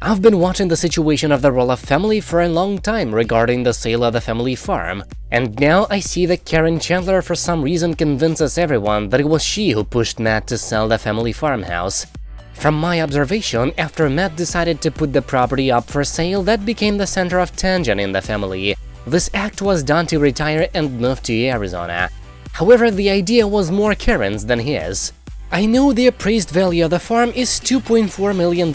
I've been watching the situation of the Roloff family for a long time regarding the sale of the family farm, and now I see that Caryn Chandler for some reason convinces everyone that it was she who pushed Matt to sell the family farmhouse. From my observation, after Matt decided to put the property up for sale, that became the center of tension in the family. This act was done to retire and move to Arizona. However, the idea was more Caryn's than his. I know the appraised value of the farm is $2.4 million,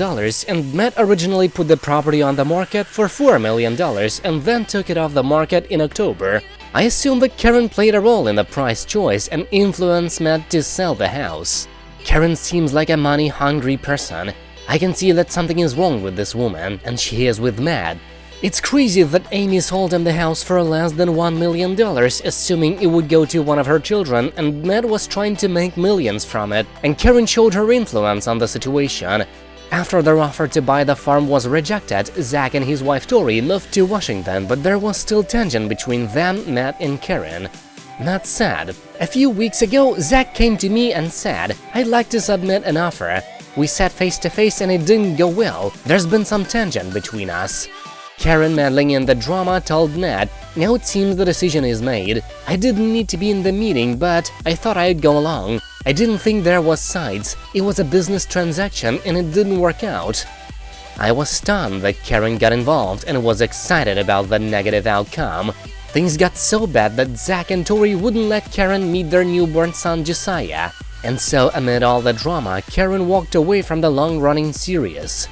and Matt originally put the property on the market for $4 million and then took it off the market in October. I assume that Caryn played a role in the price choice and influenced Matt to sell the house. Caryn seems like a money-hungry person. I can see that something is wrong with this woman, and she is with Matt. It's crazy that Amy sold him the house for less than $1 million, assuming it would go to one of her children, and Matt was trying to make millions from it, and Caryn showed her influence on the situation. After their offer to buy the farm was rejected, Zach and his wife Tori moved to Washington, but there was still tension between them, Matt and Caryn. Matt said, A few weeks ago, Zach came to me and said, I'd like to submit an offer. We sat face to face and it didn't go well, there's been some tension between us. Caryn meddling in the drama told Ned, now it seems the decision is made. I didn't need to be in the meeting, but I thought I'd go along. I didn't think there was sides, it was a business transaction and it didn't work out. I was stunned that Caryn got involved and was excited about the negative outcome. Things got so bad that Zach and Tori wouldn't let Caryn meet their newborn son Josiah. And so, amid all the drama, Caryn walked away from the long-running series.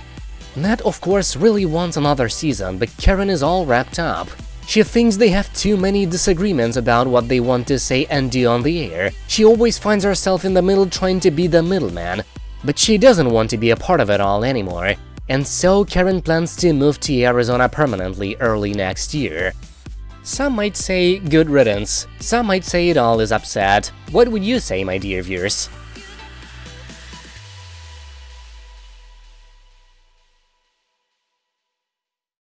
Matt, of course, really wants another season, but Caryn is all wrapped up. She thinks they have too many disagreements about what they want to say and do on the air. She always finds herself in the middle trying to be the middleman. But she doesn't want to be a part of it all anymore. And so Caryn plans to move to Arizona permanently early next year. Some might say good riddance, some might say it all is upset. What would you say, my dear viewers?